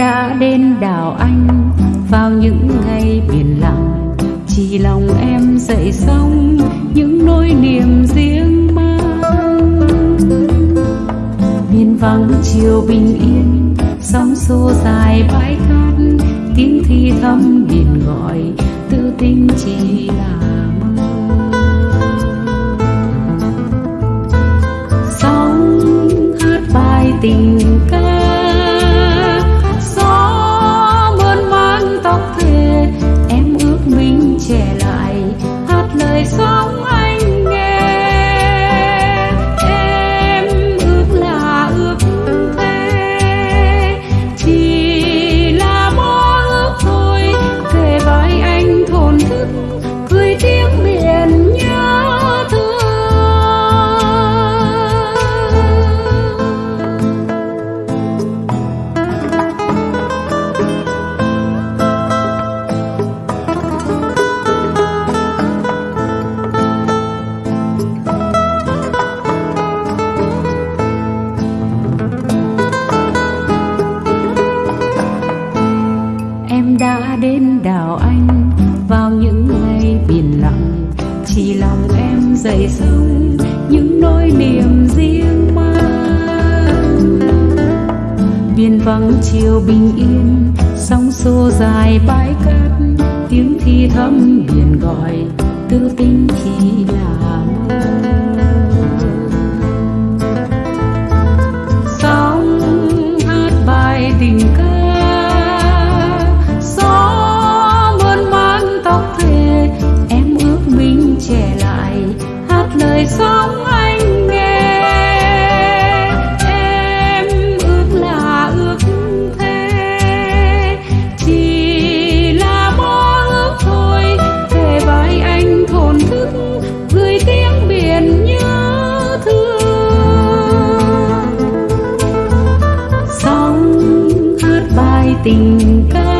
đã đến đảo anh. Vào những ngày biển lặng, chỉ lòng em dậy sóng những nỗi niềm riêng mang. Miền vắng, chiều bình yên, sóng xô dài bãi cát. Tiếng thi thầm biển gọi, tư tình chỉ là mơ. Em đã đến đảo anh, vào những ngày biển lặng. Chỉ lòng em dậy sóng những nỗi niềm riêng mang. Biển vắng chiều bình yên, sóng xô dài bãi cát. Tiếng thi thầm biển gọi, tư tình thì là sóng hát bài tình ca. lời sống anh nghe. Em ước là ước thế. Chỉ là mơ ước thôi. Về vai anh thổn thức, gửi tiếng biển nhớ thương. Sóng hát bài tình ca.